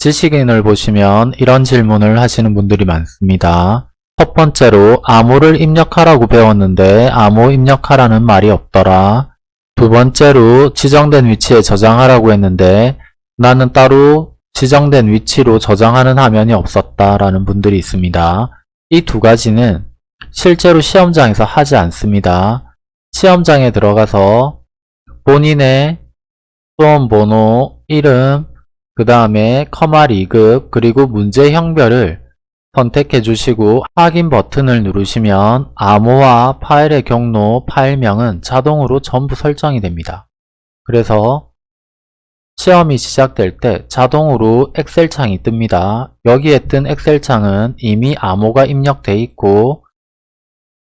지식인을 보시면 이런 질문을 하시는 분들이 많습니다. 첫 번째로 암호를 입력하라고 배웠는데 암호 입력하라는 말이 없더라. 두 번째로 지정된 위치에 저장하라고 했는데 나는 따로 지정된 위치로 저장하는 화면이 없었다 라는 분들이 있습니다. 이 두 가지는 실제로 시험장에서 하지 않습니다. 시험장에 들어가서 본인의 수험번호, 이름, 그 다음에 커마 리급, 그리고 문제 형별을 선택해 주시고 확인 버튼을 누르시면 암호와 파일의 경로, 파일명은 자동으로 전부 설정이 됩니다. 그래서 시험이 시작될 때 자동으로 엑셀 창이 뜹니다. 여기에 뜬 엑셀 창은 이미 암호가 입력되어 있고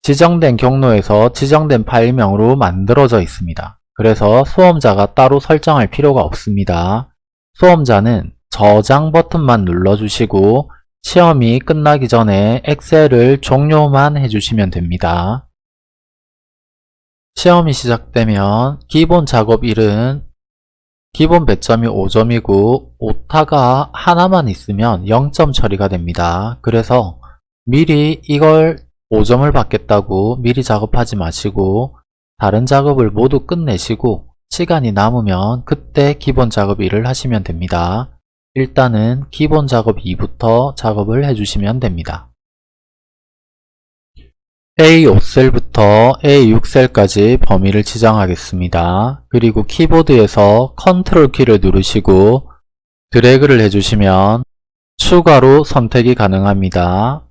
지정된 경로에서 지정된 파일명으로 만들어져 있습니다. 그래서 수험자가 따로 설정할 필요가 없습니다. 수험자는 저장 버튼만 눌러주시고 시험이 끝나기 전에 엑셀을 종료만 해주시면 됩니다. 시험이 시작되면 기본 작업 1은 기본 배점이 5점이고 오타가 하나만 있으면 0점 처리가 됩니다. 그래서 미리 이걸 5점을 받겠다고 미리 작업하지 마시고 다른 작업을 모두 끝내시고 시간이 남으면 그때 기본 작업 1을 하시면 됩니다. 일단은 기본 작업 2부터 작업을 해주시면 됩니다. A5셀부터 A6셀까지 범위를 지정하겠습니다. 그리고 키보드에서 컨트롤 키를 누르시고 드래그를 해주시면 추가로 선택이 가능합니다.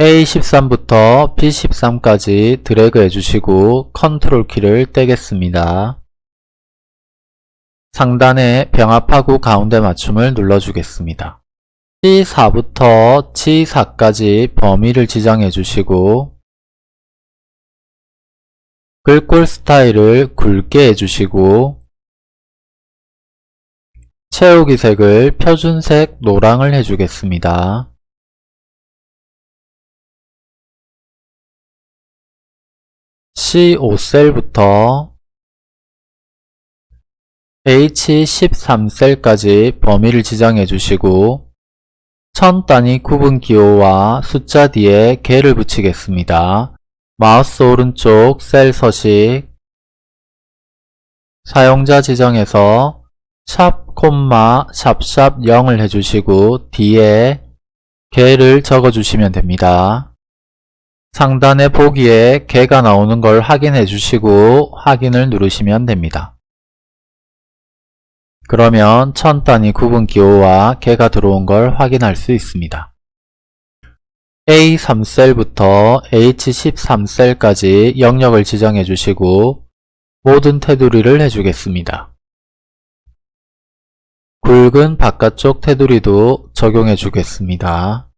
A13부터 B13까지 드래그 해주시고 컨트롤 키를 떼겠습니다. 상단에 병합하고 가운데 맞춤을 눌러주겠습니다. C4부터 C4까지 범위를 지정해 주시고 글꼴 스타일을 굵게 해주시고 채우기 색을 표준색 노랑을 해주겠습니다. C5셀부터 H13셀까지 범위를 지정해 주시고 천 단위 구분 기호와 숫자 뒤에 개를 붙이겠습니다. 마우스 오른쪽 셀 서식 사용자 지정에서 샵 콤마 샵샵 0을 해주시고 뒤에 개를 적어주시면 됩니다. 상단의 보기에 개가 나오는 걸 확인해 주시고 확인을 누르시면 됩니다. 그러면 천 단위 구분 기호와 개가 들어온 걸 확인할 수 있습니다. A3셀부터 H13셀까지 영역을 지정해 주시고 모든 테두리를 해주겠습니다. 굵은 바깥쪽 테두리도 적용해 주겠습니다.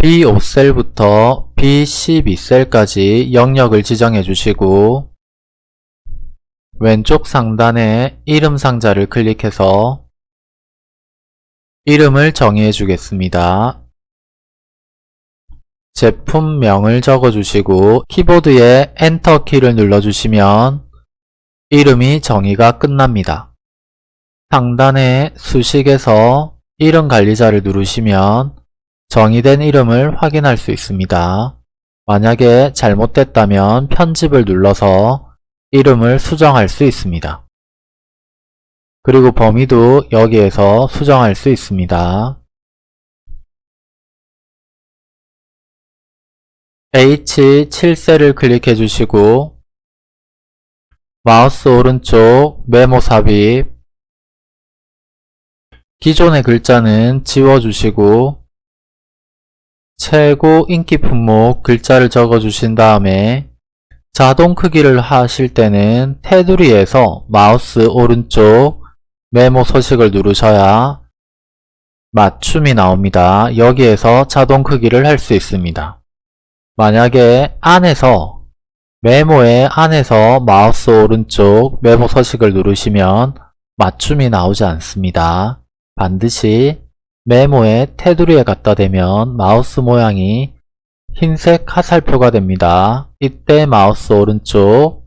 B5셀부터 B12셀까지 영역을 지정해 주시고 왼쪽 상단에 이름 상자를 클릭해서 이름을 정의해 주겠습니다. 제품명을 적어주시고 키보드에 엔터 키를 눌러주시면 이름이 정의가 끝납니다. 상단에 수식에서 이름 관리자를 누르시면 정의된 이름을 확인할 수 있습니다. 만약에 잘못됐다면 편집을 눌러서 이름을 수정할 수 있습니다. 그리고 범위도 여기에서 수정할 수 있습니다. H7셀을 클릭해 주시고 마우스 오른쪽 메모 삽입 기존의 글자는 지워주시고 최고 인기 품목 글자를 적어 주신 다음에 자동 크기를 하실 때는 테두리에서 마우스 오른쪽 메모 서식을 누르셔야 맞춤이 나옵니다. 여기에서 자동 크기를 할 수 있습니다. 만약에 안에서 메모의 안에서 마우스 오른쪽 메모 서식을 누르시면 맞춤이 나오지 않습니다. 반드시 메모의 테두리에 갖다 대면 마우스 모양이 흰색 화살표가 됩니다. 이때 마우스 오른쪽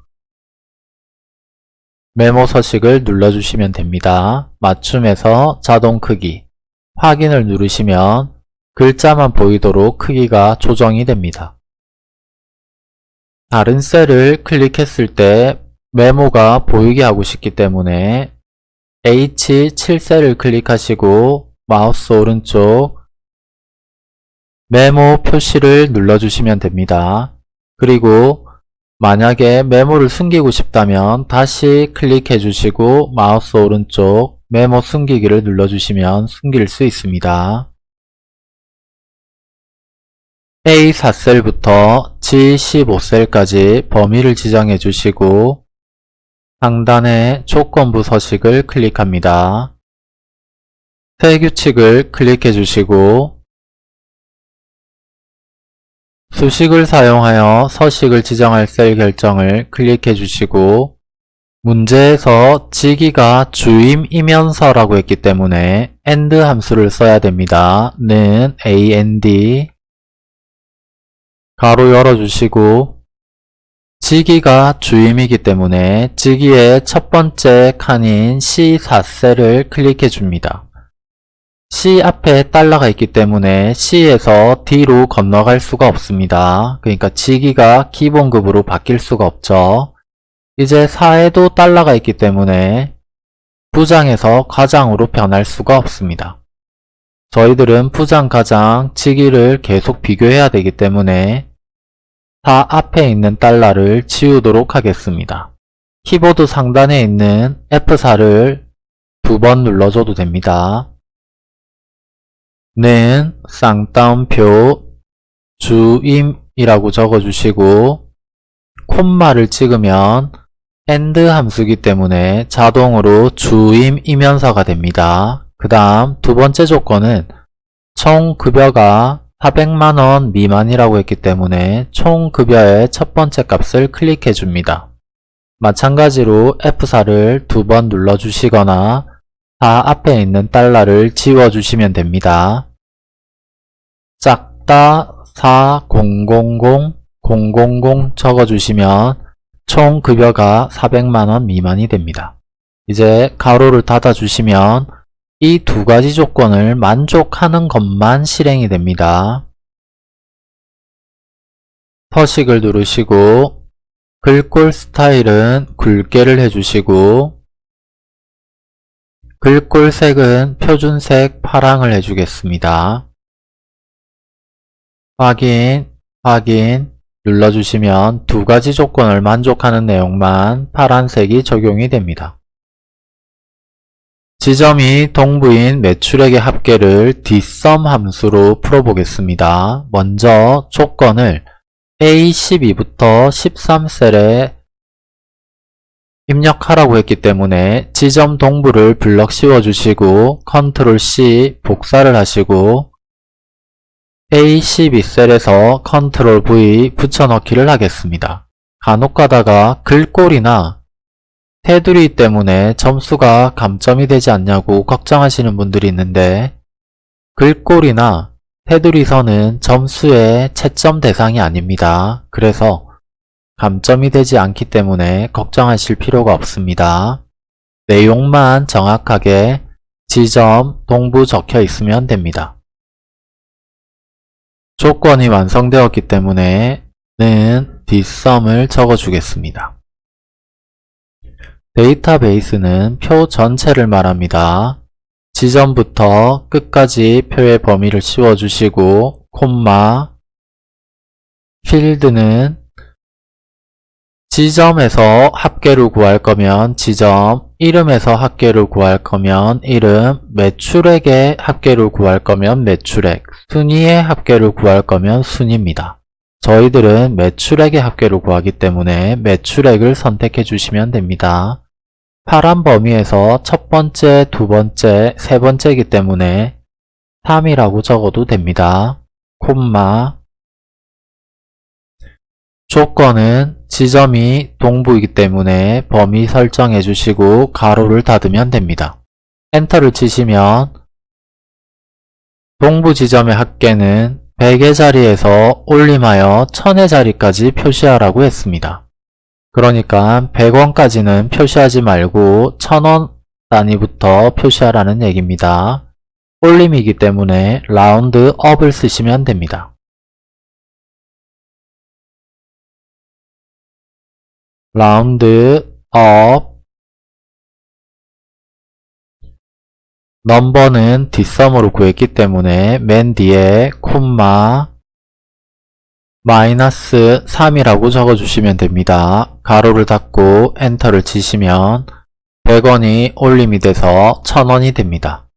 메모 서식을 눌러주시면 됩니다. 맞춤에서 자동 크기, 확인을 누르시면 글자만 보이도록 크기가 조정이 됩니다. 다른 셀을 클릭했을 때 메모가 보이게 하고 싶기 때문에 H7셀을 클릭하시고 마우스 오른쪽 메모 표시를 눌러주시면 됩니다. 그리고 만약에 메모를 숨기고 싶다면 다시 클릭해 주시고 마우스 오른쪽 메모 숨기기를 눌러주시면 숨길 수 있습니다. A4셀부터 G15셀까지 범위를 지정해 주시고 상단의 조건부 서식을 클릭합니다. 새 규칙을 클릭해 주시고 수식을 사용하여 서식을 지정할 셀 결정을 클릭해 주시고 문제에서 지기가 주임이면서라고 했기 때문에 AND 함수를 써야 됩니다. 는 AND 가로 열어주시고 지기가 주임이기 때문에 지기의 첫 번째 칸인 C4셀을 클릭해 줍니다. C 앞에 달러가 있기 때문에 C에서 D로 건너갈 수가 없습니다. 그러니까 지기가 기본급으로 바뀔 수가 없죠. 이제 4에도 달러가 있기 때문에 부장에서 과장으로 변할 수가 없습니다. 저희들은 부장, 가장, 지기를 계속 비교해야 되기 때문에 4 앞에 있는 달러를 지우도록 하겠습니다. 키보드 상단에 있는 F4를 두 번 눌러줘도 됩니다. 는 쌍따옴표 주임이라고 적어주시고 콤마를 찍으면 AND 함수기 때문에 자동으로 주임 이면서가 됩니다. 그 다음 두 번째 조건은 총 급여가 400만원 미만이라고 했기 때문에 총 급여의 첫 번째 값을 클릭해 줍니다. 마찬가지로 F4를 두 번 눌러주시거나 4 앞에 있는 달러를 지워주시면 됩니다. 작다 4000 000 적어주시면 총 급여가 400만원 미만이 됩니다. 이제 가로를 닫아주시면 이 두 가지 조건을 만족하는 것만 실행이 됩니다. 서식을 누르시고 글꼴 스타일은 굵게를 해주시고 글꼴 색은 표준색 파랑을 해주겠습니다. 확인, 확인 눌러주시면 두 가지 조건을 만족하는 내용만 파란색이 적용이 됩니다. 지점이 동부인 매출액의 합계를 dsum 함수로 풀어보겠습니다. 먼저 조건을 A12부터 13셀에 입력하라고 했기 때문에 지점 동부를 블럭 씌워주시고 컨트롤 C 복사를 하시고 A12셀에서 컨트롤 V 붙여넣기를 하겠습니다. 간혹 가다가 글꼴이나 테두리 때문에 점수가 감점이 되지 않냐고 걱정하시는 분들이 있는데 글꼴이나 테두리선은 점수의 채점 대상이 아닙니다. 그래서 감점이 되지 않기 때문에 걱정하실 필요가 없습니다. 내용만 정확하게 지점 동부 적혀 있으면 됩니다. 조건이 완성되었기 때문에 는 dsum을 적어주겠습니다. 데이터베이스는 표 전체를 말합니다. 지점부터 끝까지 표의 범위를 씌워주시고 콤마 필드는 지점에서 합계를 구할 거면 지점, 이름에서 합계를 구할 거면 이름, 매출액의 합계를 구할 거면 매출액, 순위의 합계를 구할 거면 순위입니다. 저희들은 매출액의 합계를 구하기 때문에 매출액을 선택해 주시면 됩니다. 파란 범위에서 첫 번째, 두 번째, 세 번째이기 때문에 3이라고 적어도 됩니다. 콤마 조건은 지점이 동부이기 때문에 범위 설정해 주시고 가로를 닫으면 됩니다. 엔터를 치시면 동부 지점의 합계는 100의 자리에서 올림하여 1000의 자리까지 표시하라고 했습니다. 그러니까 100원까지는 표시하지 말고 1000원 단위부터 표시하라는 얘기입니다. 올림이기 때문에 round up을 쓰시면 됩니다. round up number는 dsum으로 구했기 때문에 맨 뒤에 콤마 마이너스 3이라고 적어주시면 됩니다. 가로를 닫고 엔터를 치시면 100원이 올림이 돼서 1000원이 됩니다.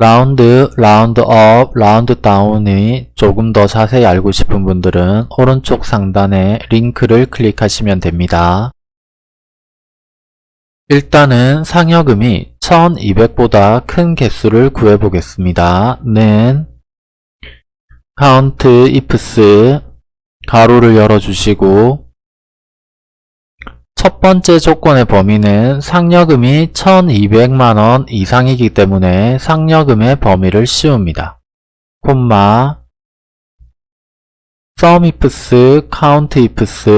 round, round up, round down이 조금 더 자세히 알고 싶은 분들은 오른쪽 상단에 링크를 클릭하시면 됩니다. 일단은 상여금이 1200보다 큰 개수를 구해보겠습니다. 는 count ifs 가로를 열어주시고 첫 번째 조건의 범위는 상여금이 1200만원 이상이기 때문에 상여금의 범위를 씌웁니다. 콤마 sum ifs, count ifs,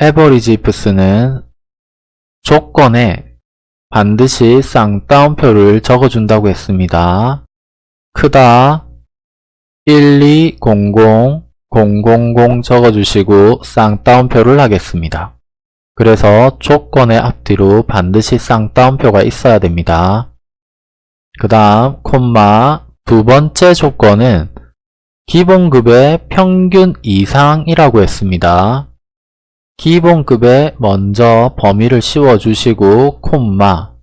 average ifs는 조건에 반드시 쌍따옴표를 적어준다고 했습니다. 크다 1200 000 적어주시고 쌍따옴표를 하겠습니다. 그래서 조건의 앞뒤로 반드시 쌍따옴표가 있어야 됩니다. 그 다음 콤마 두 번째 조건은 기본급의 평균 이상이라고 했습니다. 기본급에 먼저 범위를 씌워주시고 콤마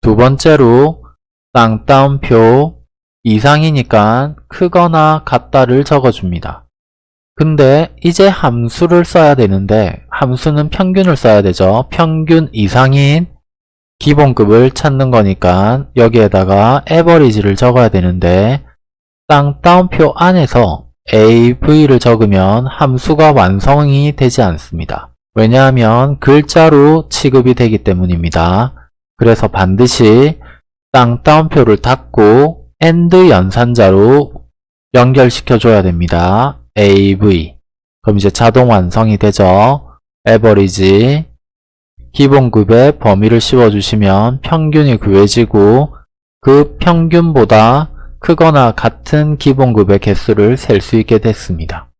두 번째로 쌍따옴표 이상이니까 크거나 같다를 적어줍니다. 근데 이제 함수를 써야 되는데 함수는 평균을 써야 되죠. 평균 이상인 기본급을 찾는 거니까 여기에다가 에버리지를 적어야 되는데 쌍따옴표 안에서 av를 적으면 함수가 완성이 되지 않습니다. 왜냐하면 글자로 취급이 되기 때문입니다. 그래서 반드시 쌍따옴표를 닫고 AND 연산자로 연결시켜줘야 됩니다. AV 그럼 이제 자동 완성이 되죠. 에버리지 기본 급의 범위를 씌워주시면 평균이 구해지고 그 평균보다 크거나 같은 기본 급의 개수를 셀 수 있게 됐습니다.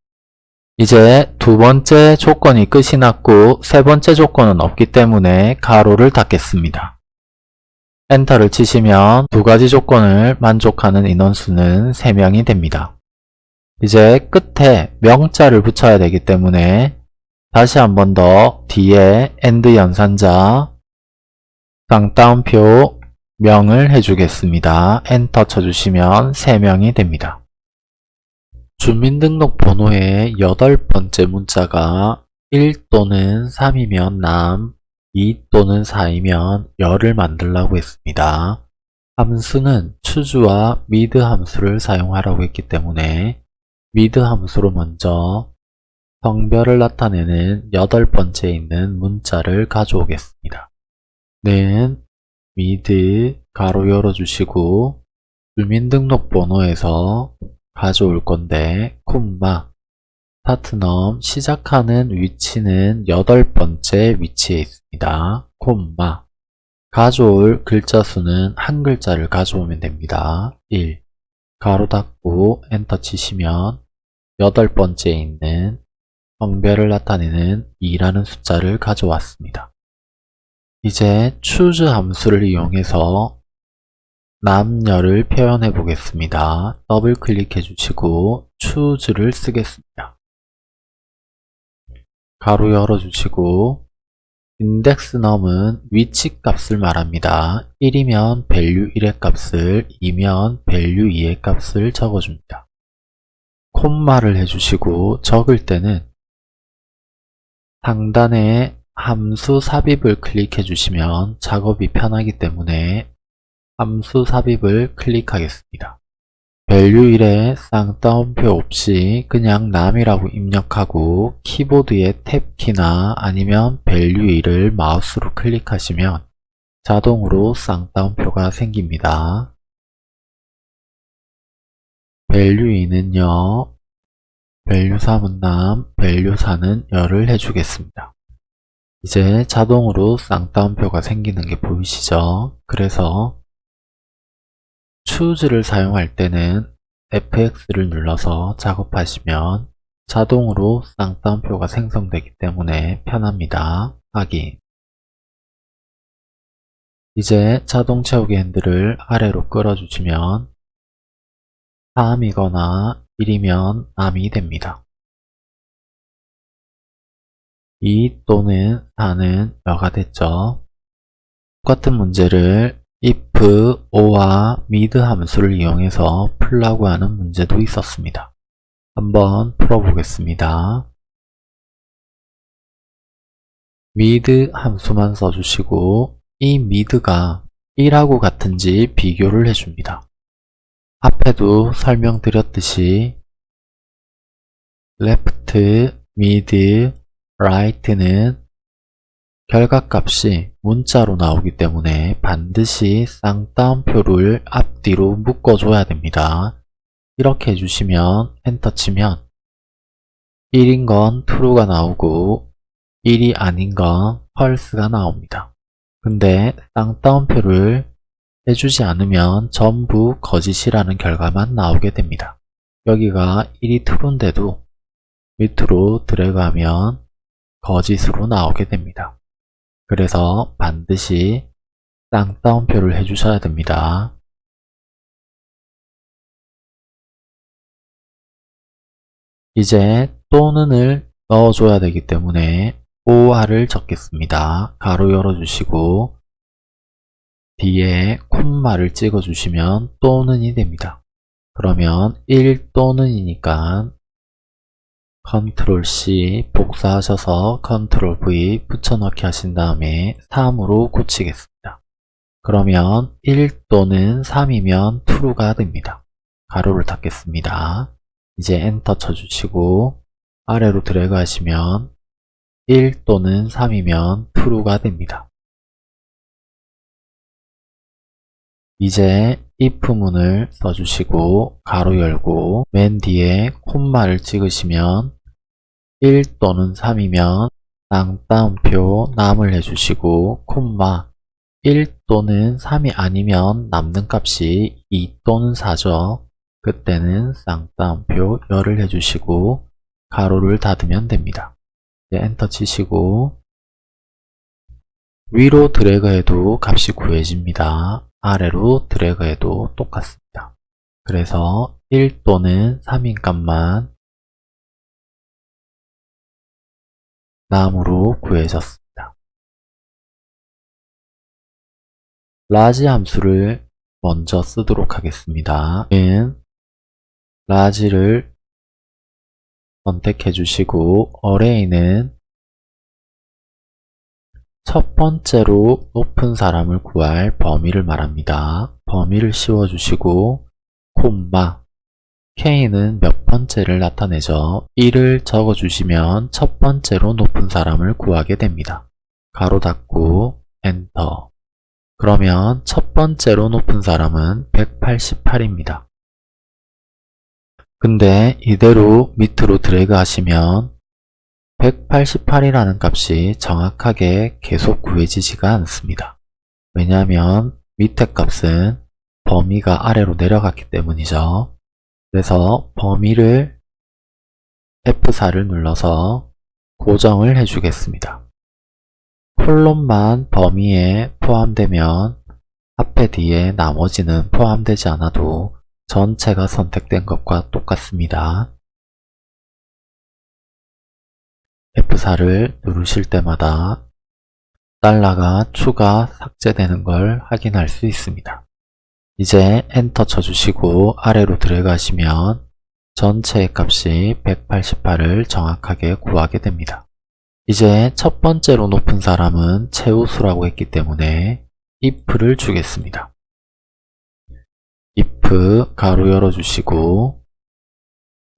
이제 두 번째 조건이 끝이 났고 세 번째 조건은 없기 때문에 가로를 닫겠습니다. 엔터를 치시면 두 가지 조건을 만족하는 인원수는 3명이 됩니다. 이제 끝에 명자를 붙여야 되기 때문에 다시 한 번 더 뒤에 AND 연산자 쌍따옴표 명을 해주겠습니다. 엔터 쳐주시면 3명이 됩니다. 주민등록번호의 여덟 번째 문자가 1 또는 3이면 남, 2 또는 4이면 여를 만들라고 했습니다. 함수는 choose와 mid 함수를 사용하라고 했기 때문에 mid 함수로 먼저 성별을 나타내는 여덟 번째에 있는 문자를 가져오겠습니다. 는 mid 가로 열어주시고 주민등록번호에서 가져올 건데 콤마 start num 시작하는 위치는 여덟 번째 위치에 있습니다. 콤마 가져올 글자 수는 한 글자를 가져오면 됩니다. 1 가로 닫고 엔터 치시면 여덟 번째에 있는 성별을 나타내는 2라는 숫자를 가져왔습니다. 이제 choose 함수를 이용해서 남녀를 표현해 보겠습니다. 더블 클릭해 주시고 choose를 쓰겠습니다. 가로 열어 주시고 num은 위치 값을 말합니다. 1이면 value 1의 값을 2면 value 2의 값을 적어줍니다. 콤마를 해주시고 적을 때는 상단에 함수 삽입을 클릭해 주시면 작업이 편하기 때문에 함수 삽입을 클릭하겠습니다. 1에 쌍따옴표 없이 그냥 남이라고 입력하고 키보드의 탭키나 아니면 1을 마우스로 클릭하시면 자동으로 쌍따옴표가 생깁니다. 2는요 밸류사 문남, 밸류사는 열을 해주겠습니다. 이제 자동으로 쌍따옴표가 생기는 게 보이시죠? 그래서 choose를 사용할 때는 fx를 눌러서 작업하시면 자동으로 쌍따옴표가 생성되기 때문에 편합니다. 확인 이제 자동 채우기 핸들을 아래로 끌어주시면 3이거나 1이면 남이 됩니다. 2 또는 4는 여가 됐죠. 똑같은 문제를 if, or와 mid 함수를 이용해서 풀라고 하는 문제도 있었습니다. 한번 풀어보겠습니다. mid 함수만 써주시고 이 mid가 1하고 같은지 비교를 해줍니다. 앞에도 설명드렸듯이 left, mid, right는 결과값이 문자로 나오기 때문에 반드시 쌍따옴표를 앞뒤로 묶어줘야 됩니다. 이렇게 해주시면 엔터 치면 1인 건 true가 나오고 1이 아닌 건 false가 나옵니다. 근데 쌍따옴표를 해주지 않으면 전부 거짓이라는 결과만 나오게 됩니다. 여기가 1이 true인데도 밑으로 드래그하면 거짓으로 나오게 됩니다. 그래서 반드시 쌍따옴표를 해주셔야 됩니다. 이제 또는을 넣어줘야 되기 때문에 OR을 적겠습니다. 가로 열어주시고 뒤에 콤마를 찍어주시면 또는이 됩니다. 그러면 1 또는이니까 컨트롤 C 복사하셔서 컨트롤 V 붙여넣기 하신 다음에 3으로 고치겠습니다. 그러면 1 또는 3이면 true가 됩니다. 가로를 닫겠습니다. 이제 엔터 쳐주시고 아래로 드래그 하시면 1 또는 3이면 true가 됩니다. 이제 if문을 써주시고 가로 열고 맨 뒤에 콤마를 찍으시면 1 또는 3이면 쌍따옴표 남을 해주시고 콤마 1 또는 3이 아니면 남는 값이 2 또는 4죠. 그때는 쌍따옴표 열을 해주시고 가로를 닫으면 됩니다. 이제 엔터 치시고 위로 드래그해도 값이 구해집니다. 아래로 드래그해도 똑같습니다. 그래서 1 또는 3인 값만 남으로 구해졌습니다. large 함수를 먼저 쓰도록 하겠습니다. 은 large를 선택해 주시고 array는 첫 번째로 높은 사람을 구할 범위를 말합니다. 범위를 씌워 주시고 콤마 K는 몇 번째를 나타내죠. 1을 적어주시면 첫 번째로 높은 사람을 구하게 됩니다. 가로 닫고 엔터 그러면 첫 번째로 높은 사람은 188입니다. 근데 이대로 밑으로 드래그 하시면 188이라는 값이 정확하게 계속 구해지지가 않습니다. 왜냐하면 밑에 값은 범위가 아래로 내려갔기 때문이죠. 그래서 범위를 F4를 눌러서 고정을 해주겠습니다. 콜론만 범위에 포함되면 앞에 뒤에 나머지는 포함되지 않아도 전체가 선택된 것과 똑같습니다. F4를 누르실 때마다 달러가 추가 삭제되는 걸 확인할 수 있습니다. 이제 엔터 쳐주시고 아래로 들어가시면 전체의 값이 188을 정확하게 구하게 됩니다. 이제 첫 번째로 높은 사람은 최우수라고 했기 때문에 if를 주겠습니다. if 가로 열어주시고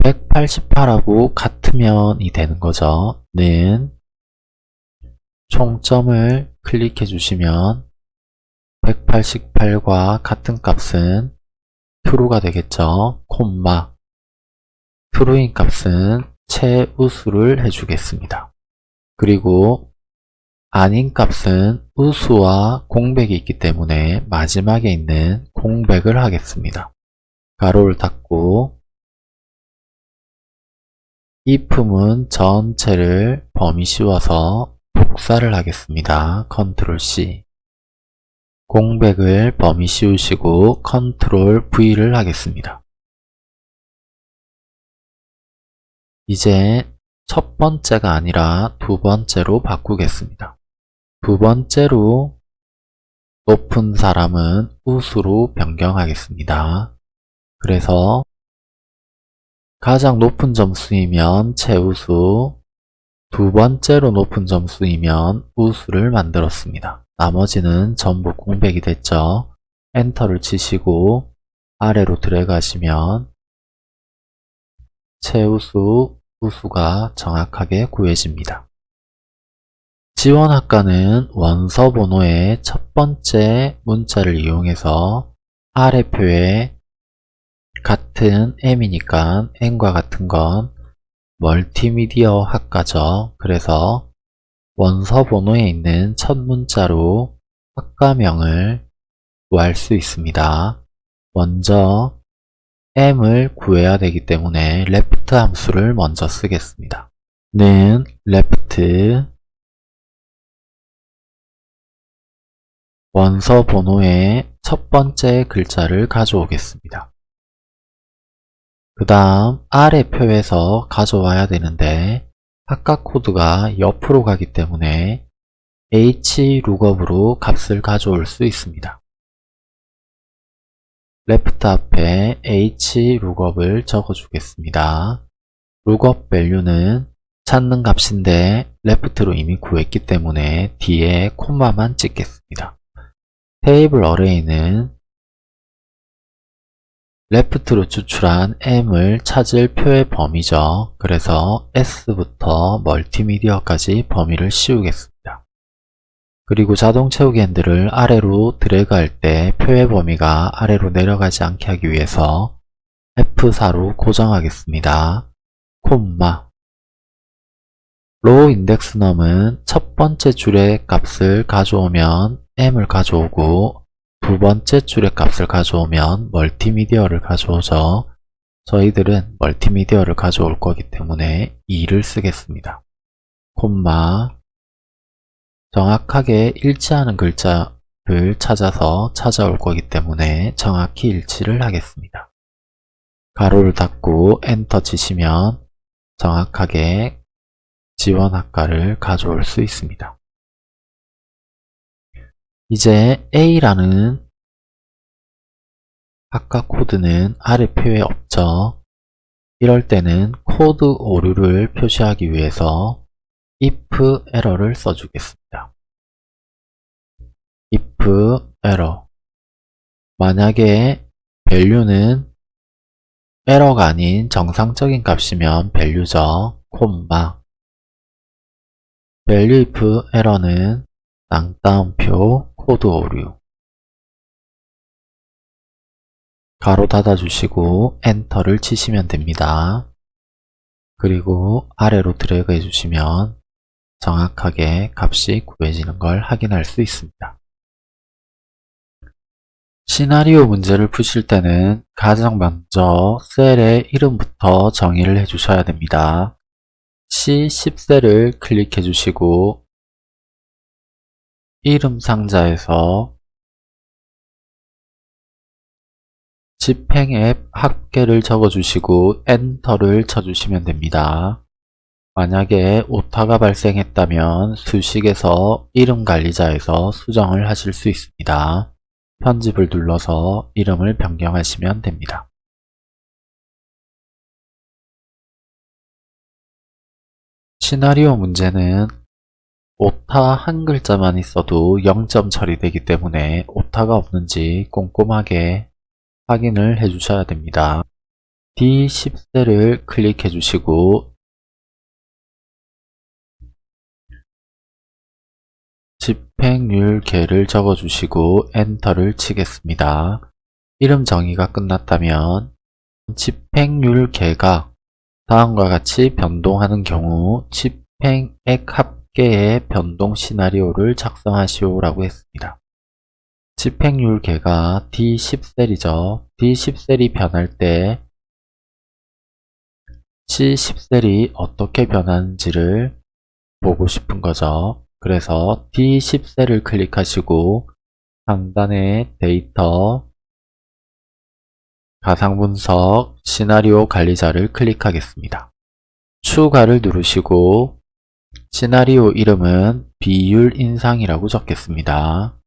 188하고 같으면이 되는 거죠. 는 총점을 클릭해 주시면 188과 같은 값은 true가 되겠죠. 콤마 true인 값은 최우수를 해주겠습니다. 그리고 아닌 값은 우수와 공백이 있기 때문에 마지막에 있는 공백을 하겠습니다. 가로를 닫고 이 품은 전체를 범위 씌워서 복사를 하겠습니다. 컨트롤 C 공백을 범위 씌우시고 컨트롤 V를 하겠습니다. 이제 첫 번째가 아니라 두 번째로 바꾸겠습니다. 두 번째로 높은 사람은 우수로 변경하겠습니다. 그래서 가장 높은 점수이면 최우수, 두 번째로 높은 점수이면 우수를 만들었습니다. 나머지는 전부 공백이 됐죠. 엔터를 치시고 아래로 들어가시면 최우수, 우수가 정확하게 구해집니다. 지원학과는 원서 번호의 첫 번째 문자를 이용해서 아래 표에 같은 M이니까 N과 같은 건 멀티미디어 학과죠. 그래서 원서 번호에 있는 첫 문자로 학과명을 구할 수 있습니다. 먼저 M을 구해야 되기 때문에 left 함수를 먼저 쓰겠습니다. 는 left 원서 번호의 첫 번째 글자를 가져오겠습니다. 그 다음 아래 표에서 가져와야 되는데 학과 코드가 옆으로 가기 때문에 hlookup으로 값을 가져올 수 있습니다. left 앞에 hlookup을 적어주겠습니다. lookup value는 찾는 값인데 left로 이미 구했기 때문에 뒤에 콤마만 찍겠습니다. 테이블 어레이는 left로 추출한 m을 찾을 표의 범위죠. 그래서 s부터 멀티미디어까지 범위를 씌우겠습니다. 그리고 자동 채우기 핸들을 아래로 드래그할 때 표의 범위가 아래로 내려가지 않게 하기 위해서 F4로 고정하겠습니다. 콤마 row index num은 첫 번째 줄의 값을 가져오면 m을 가져오고 두 번째 줄의 값을 가져오면 멀티미디어를 가져오죠. 저희들은 멀티미디어를 가져올 거기 때문에 2를 쓰겠습니다. 콤마 정확하게 일치하는 글자를 찾아서 찾아올 거기 때문에 정확히 일치를 하겠습니다. 가로를 닫고 엔터 치시면 정확하게 지원학과를 가져올 수 있습니다. 이제 A라는 학과 코드는 아래 표에 없죠. 이럴 때는 코드 오류를 표시하기 위해서 if 에러를 써주겠습니다. if error 만약에 value는 에러가 아닌 정상적인 값이면 value죠. 콤마 value if error는 쌍따옴표 코드 오류 가로 닫아주시고 엔터를 치시면 됩니다. 그리고 아래로 드래그 해주시면 정확하게 값이 구해지는 걸 확인할 수 있습니다. 시나리오 문제를 푸실 때는 가장 먼저 셀의 이름부터 정의를 해주셔야 됩니다. C10셀을 클릭해 주시고 이름 상자에서 집행 앱 합계를 적어주시고 엔터를 쳐주시면 됩니다. 만약에 오타가 발생했다면 수식에서 이름 관리자에서 수정을 하실 수 있습니다. 편집을 눌러서 이름을 변경하시면 됩니다. 시나리오 문제는 오타 한 글자만 있어도 0점 처리되기 때문에 오타가 없는지 꼼꼼하게 확인을 해주셔야 됩니다. D10셀을 클릭해 주시고 집행률 계를 적어주시고 엔터를 치겠습니다. 이름 정의가 끝났다면 집행률 계가 다음과 같이 변동하는 경우 집행액 합 계의 변동 시나리오를 작성하시오 라고 했습니다. 집행률 계가 D10셀이죠. D10셀이 변할 때 C10셀이 어떻게 변하는지를 보고 싶은 거죠. 그래서 D10셀을 클릭하시고 상단에 데이터, 가상분석, 시나리오 관리자를 클릭하겠습니다. 추가를 누르시고 시나리오 이름은 비율 인상이라고 적겠습니다.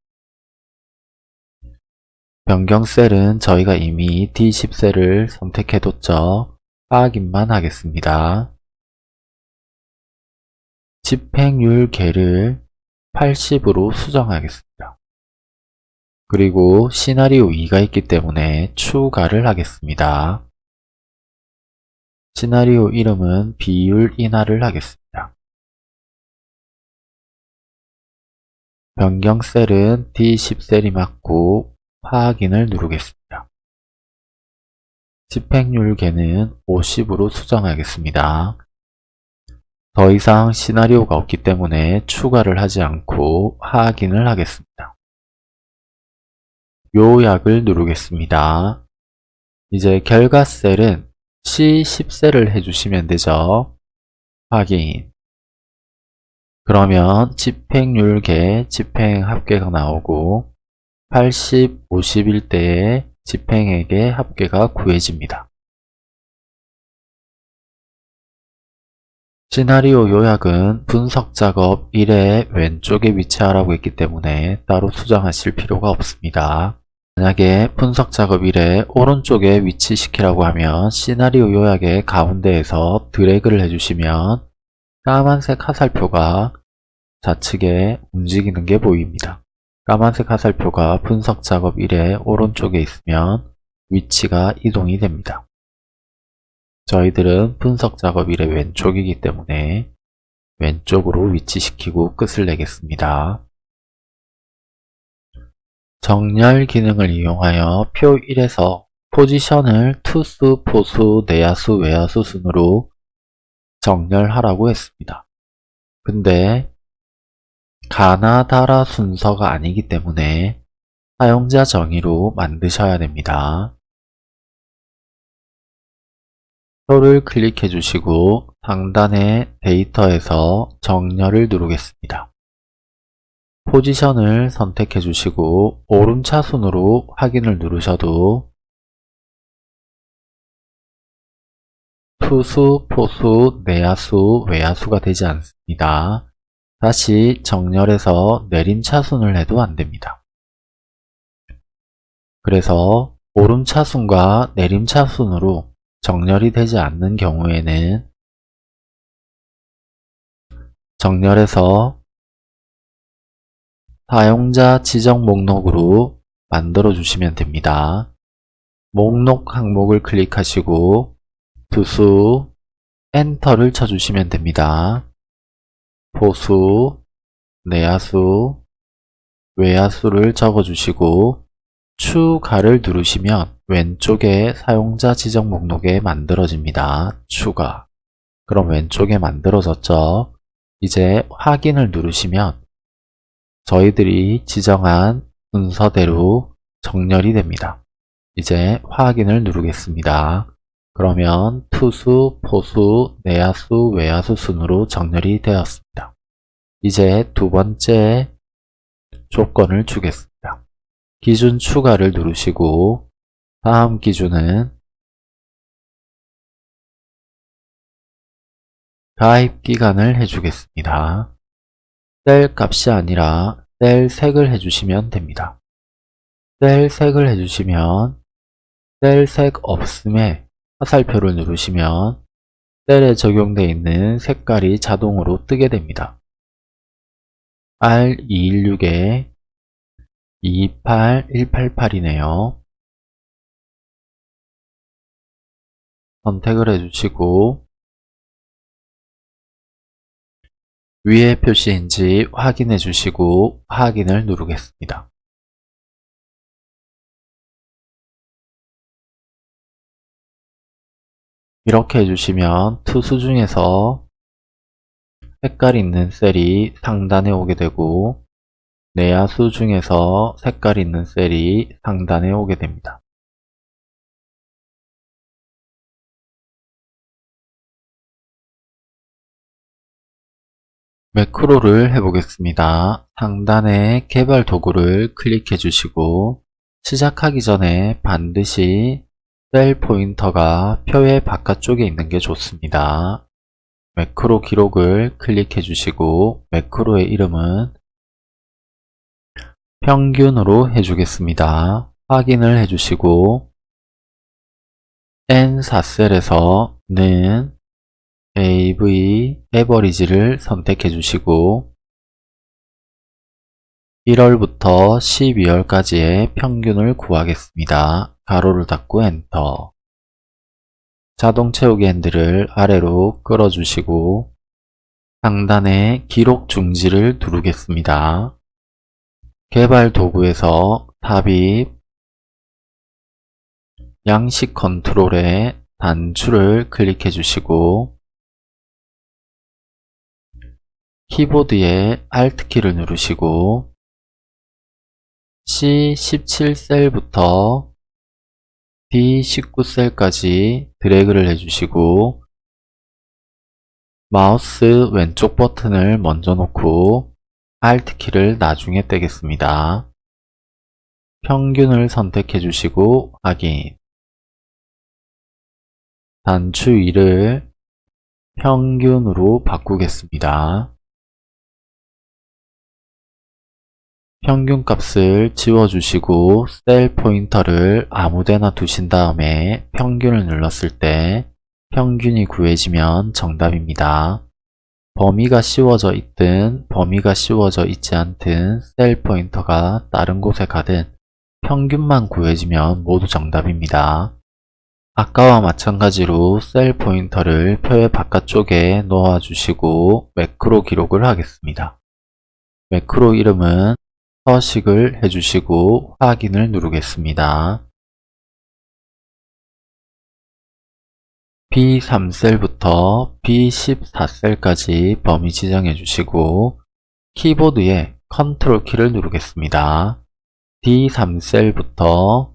변경 셀은 저희가 이미 D10셀을 선택해뒀죠. 확인만 하겠습니다. 집행률 계를 80으로 수정하겠습니다. 그리고 시나리오 2가 있기 때문에 추가를 하겠습니다. 시나리오 이름은 비율 인하를 하겠습니다. 변경 셀은 D10셀이 맞고 확인을 누르겠습니다. 집행률 계는 50으로 수정하겠습니다. 더 이상 시나리오가 없기 때문에 추가를 하지 않고 확인을 하겠습니다. 요약을 누르겠습니다. 이제 결과 셀은 C10셀을 해주시면 되죠. 확인 그러면 집행률계 집행합계가 나오고 80, 50일 때의 집행액의 합계가 구해집니다. 시나리오 요약은 분석 작업 1의 왼쪽에 위치하라고 했기 때문에 따로 수정하실 필요가 없습니다. 만약에 분석 작업 1의 오른쪽에 위치시키라고 하면 시나리오 요약의 가운데에서 드래그를 해주시면 까만색 화살표가 좌측에 움직이는 게 보입니다. 까만색 화살표가 분석 작업 1의 오른쪽에 있으면 위치가 이동이 됩니다. 저희들은 분석 작업 1의 왼쪽이기 때문에 왼쪽으로 위치시키고 끝을 내겠습니다. 정렬 기능을 이용하여 표 1에서 포지션을 투수, 포수, 내야수, 외야수 순으로 정렬하라고 했습니다. 근데 가나다라 순서가 아니기 때문에 사용자 정의로 만드셔야 됩니다. 표를 클릭해 주시고 상단의 데이터에서 정렬을 누르겠습니다. 포지션을 선택해 주시고 오름차순으로 확인을 누르셔도 투수, 포수, 내야수, 외야수가 되지 않습니다. 다시 정렬해서 내림차순을 해도 안됩니다. 그래서 오름차순과 내림차순으로 정렬이 되지 않는 경우에는 정렬해서 사용자 지정 목록으로 만들어 주시면 됩니다. 목록 항목을 클릭하시고 두수 엔터를 쳐주시면 됩니다. 보수, 내야수, 외야수를 적어주시고 추가를 누르시면 왼쪽에 사용자 지정 목록에 만들어집니다. 추가 그럼 왼쪽에 만들어졌죠? 이제 확인을 누르시면 저희들이 지정한 순서대로 정렬이 됩니다. 이제 확인을 누르겠습니다. 그러면 투수, 포수, 내야수, 외야수 순으로 정렬이 되었습니다. 이제 두 번째 조건을 주겠습니다. 기준 추가를 누르시고 다음 기준은 가입 기간을 해주겠습니다. 셀 값이 아니라 셀 색을 해주시면 됩니다. 셀 색을 해주시면 셀 색 없음에 화살표를 누르시면 셀에 적용되어 있는 색깔이 자동으로 뜨게 됩니다. R216에 28188이네요. 선택을 해주시고 위에 표시인지 확인해 주시고 확인을 누르겠습니다. 이렇게 해주시면 투수 중에서 색깔 있는 셀이 상단에 오게 되고 내야수 중에서 색깔 있는 셀이 상단에 오게 됩니다. 매크로를 해보겠습니다. 상단에 개발 도구를 클릭해 주시고 시작하기 전에 반드시 셀 포인터가 표의 바깥쪽에 있는 게 좋습니다. 매크로 기록을 클릭해 주시고 매크로의 이름은 평균으로 해주겠습니다. 확인을 해주시고 N4셀에서 는 AV 에버리지를 선택해 주시고 1월부터 12월까지의 평균을 구하겠습니다. 가로를 닫고 엔터 자동 채우기 핸들을 아래로 끌어주시고 상단에 기록 중지를 누르겠습니다. 개발 도구에서 tab입 양식 컨트롤에 단추를 클릭해 주시고 키보드에 Alt키를 누르시고 C17셀부터 D19셀까지 드래그를 해주시고 마우스 왼쪽 버튼을 먼저 놓고 Alt키를 나중에 떼겠습니다. 평균을 선택해 주시고 확인 단추 위를 평균으로 바꾸겠습니다. 평균값을 지워주시고 셀 포인터를 아무데나 두신 다음에 평균을 눌렀을 때 평균이 구해지면 정답입니다. 범위가 씌워져 있든 범위가 씌워져 있지 않든 셀 포인터가 다른 곳에 가든 평균만 구해지면 모두 정답입니다. 아까와 마찬가지로 셀 포인터를 표의 바깥쪽에 놓아주시고 매크로 기록을 하겠습니다. 매크로 이름은 서식을 해주시고 확인을 누르겠습니다. B3셀부터 B14셀까지 범위 지정해 주시고 키보드에 컨트롤 키를 누르겠습니다. D3셀부터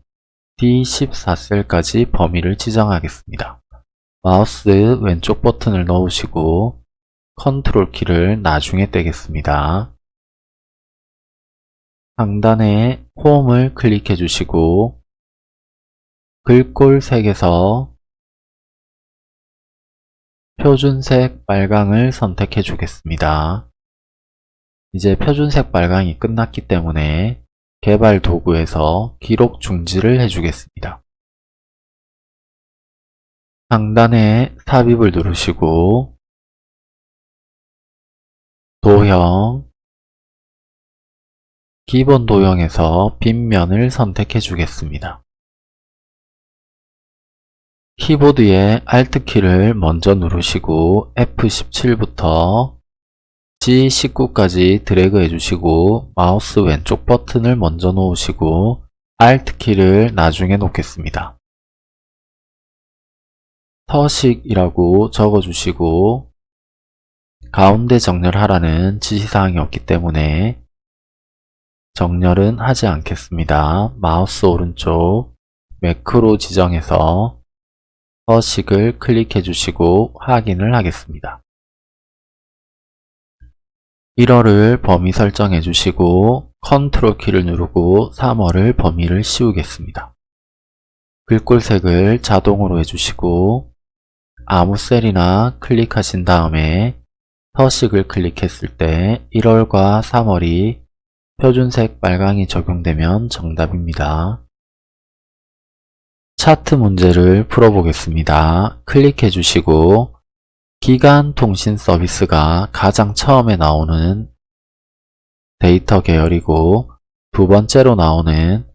D14셀까지 범위를 지정하겠습니다. 마우스 왼쪽 버튼을 놓으시고 컨트롤 키를 나중에 떼겠습니다. 상단에 홈을 클릭해 주시고 글꼴 색에서 표준색 빨강을 선택해 주겠습니다. 이제 표준색 빨강이 끝났기 때문에 개발 도구에서 기록 중지를 해주겠습니다. 상단에 삽입을 누르시고 도형 기본 도형에서 빈면을 선택해 주겠습니다. 키보드의 Alt키를 먼저 누르시고 F17부터 G19까지 드래그 해주시고 마우스 왼쪽 버튼을 먼저 놓으시고 Alt키를 나중에 놓겠습니다. 서식이라고 적어주시고 가운데 정렬하라는 지시사항이 없기 때문에 정렬은 하지 않겠습니다. 마우스 오른쪽 매크로 지정해서 서식을 클릭해 주시고 확인을 하겠습니다. 1월을 범위 설정해 주시고 컨트롤 키를 누르고 3월을 범위를 씌우겠습니다. 글꼴색을 자동으로 해주시고 아무 셀이나 클릭하신 다음에 서식을 클릭했을 때 1월과 3월이 표준색 빨강이 적용되면 정답입니다. 차트 문제를 풀어보겠습니다. 클릭해 주시고 기간 통신 서비스가 가장 처음에 나오는 데이터 계열이고 두 번째로 나오는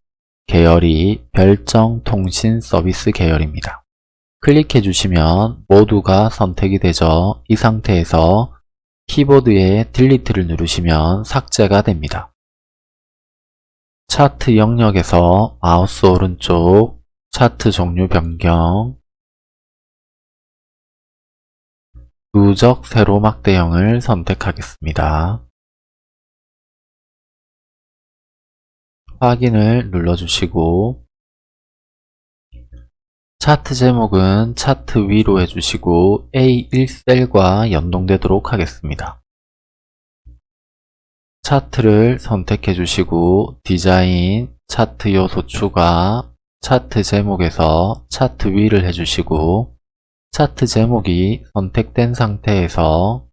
계열이 별정 통신 서비스 계열입니다. 클릭해 주시면 모두가 선택이 되죠. 이 상태에서 키보드에 딜리트를 누르시면 삭제가 됩니다. 차트 영역에서 마우스 오른쪽 차트 종류 변경 누적 세로막 대형을 선택하겠습니다. 확인을 눌러주시고 차트 제목은 차트 위로 해주시고 A1셀과 연동되도록 하겠습니다. 차트를 선택해 주시고 디자인, 차트 요소 추가, 차트 제목에서 차트 위를 해주시고 차트 제목이 선택된 상태에서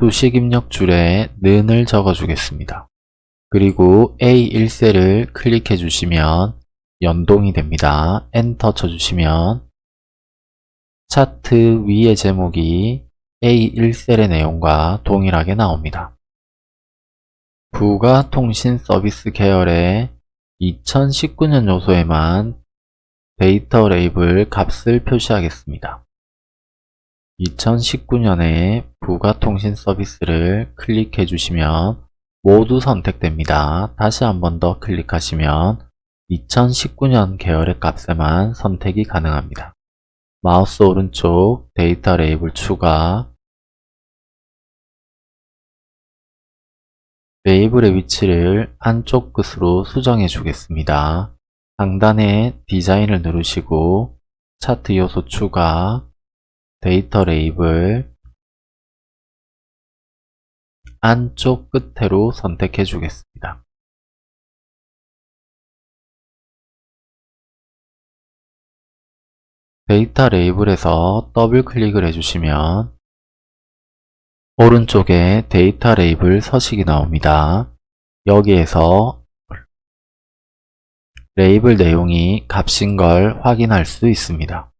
수식 입력 줄에 는을 적어 주겠습니다. 그리고 A1셀을 클릭해 주시면 연동이 됩니다. 엔터 쳐주시면 차트 위의 제목이 A1셀의 내용과 동일하게 나옵니다. 부가 통신 서비스 계열의 2019년 요소에만 데이터 레이블 값을 표시하겠습니다. 2019년에 부가통신 서비스를 클릭해 주시면 모두 선택됩니다. 다시 한 번 더 클릭하시면 2019년 계열의 값에만 선택이 가능합니다. 마우스 오른쪽 데이터 레이블 추가 레이블의 위치를 안쪽 끝으로 수정해 주겠습니다. 상단에 디자인을 누르시고 차트 요소 추가 데이터 레이블 안쪽 끝으로 선택해 주겠습니다. 데이터 레이블에서 더블 클릭을 해주시면 오른쪽에 데이터 레이블 서식이 나옵니다. 여기에서 레이블 내용이 값인 걸 확인할 수 있습니다.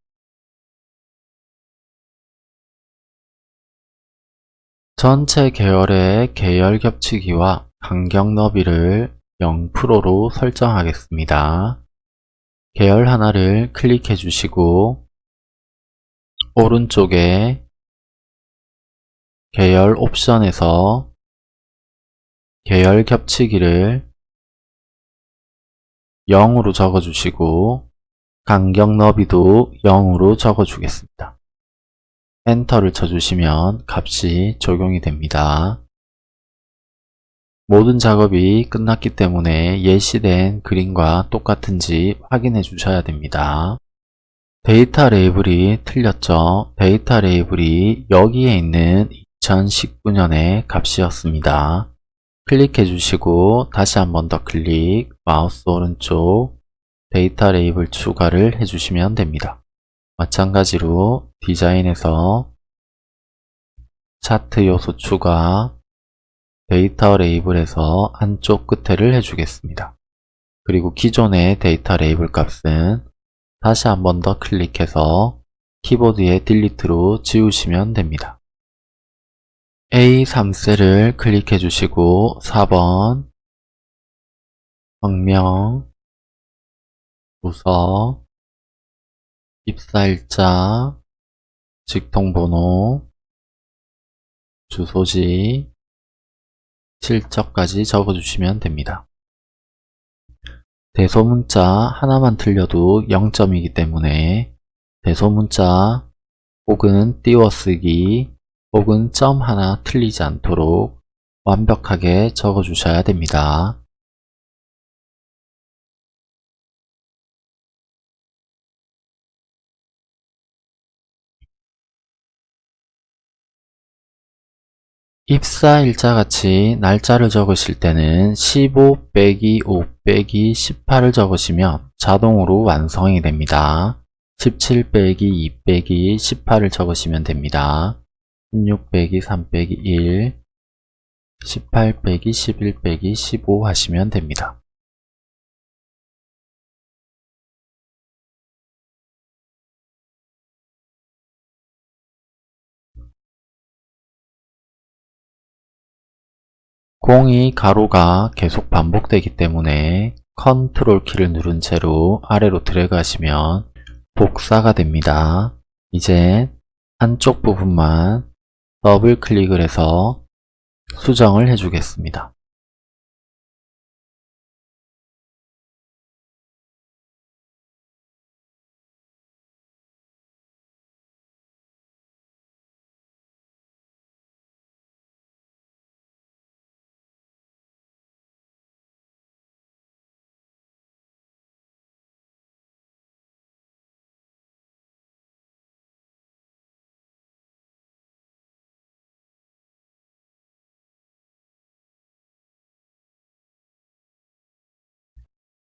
전체 계열의 계열 겹치기와 간격 너비를 0%로 설정하겠습니다. 계열 하나를 클릭해 주시고 오른쪽에 계열 옵션에서 계열 겹치기를 0으로 적어주시고 간격 너비도 0으로 적어주겠습니다. 엔터를 쳐주시면 값이 적용이 됩니다. 모든 작업이 끝났기 때문에 예시된 그림과 똑같은지 확인해 주셔야 됩니다. 데이터 레이블이 틀렸죠? 데이터 레이블이 여기에 있는 2019년의 값이었습니다. 클릭해 주시고 다시 한 번 더 클릭, 마우스 오른쪽 데이터 레이블 추가를 해주시면 됩니다. 마찬가지로 디자인에서 차트 요소 추가, 데이터 레이블에서 안쪽 끝에를 해주겠습니다. 그리고 기존의 데이터 레이블 값은 다시 한 번 더 클릭해서 키보드의 delete로 지우시면 됩니다. A3셀을 클릭해 주시고 4번 성명 부서 입사일자 직통번호 주소지 실적까지 적어주시면 됩니다. 대소문자 하나만 틀려도 0점이기 때문에 대소문자 혹은 띄워쓰기 혹은 점 하나 틀리지 않도록 완벽하게 적어 주셔야 됩니다. 입사 일자 같이 날짜를 적으실 때는 15 빼기 5 빼기 18을 적으시면 자동으로 완성이 됩니다. 17 빼기 2 빼기 18을 적으시면 됩니다. 16 빼기 3 빼기 1 18 빼기 11 빼기 15 하시면 됩니다. 공이 가로가 계속 반복되기 때문에 컨트롤 키를 누른 채로 아래로 드래그 하시면 복사가 됩니다. 이제 한쪽 부분만 더블 클릭을 해서 수정을 해주겠습니다.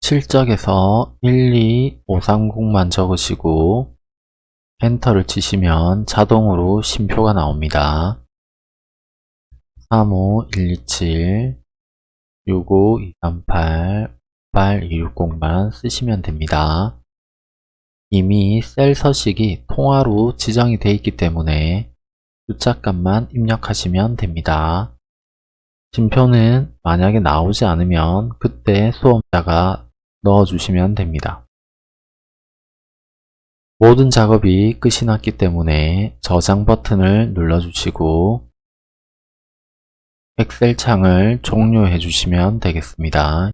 실적에서 12530만 적으시고 엔터를 치시면 자동으로 쉼표가 나옵니다. 35127 65238 8260만 쓰시면 됩니다. 이미 셀 서식이 통화로 지정이 되어 있기 때문에 숫자값만 입력하시면 됩니다. 쉼표는 만약에 나오지 않으면 그때 수험자가 넣어주시면 됩니다. 모든 작업이 끝이 났기 때문에 저장 버튼을 눌러주시고 엑셀 창을 종료해 주시면 되겠습니다.